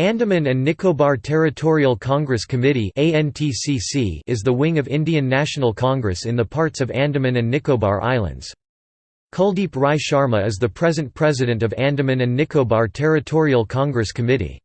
Andaman and Nicobar Territorial Congress Committee is the wing of Indian National Congress in the parts of Andaman and Nicobar Islands. Kuldeep Rai Sharma is the present president of Andaman and Nicobar Territorial Congress Committee.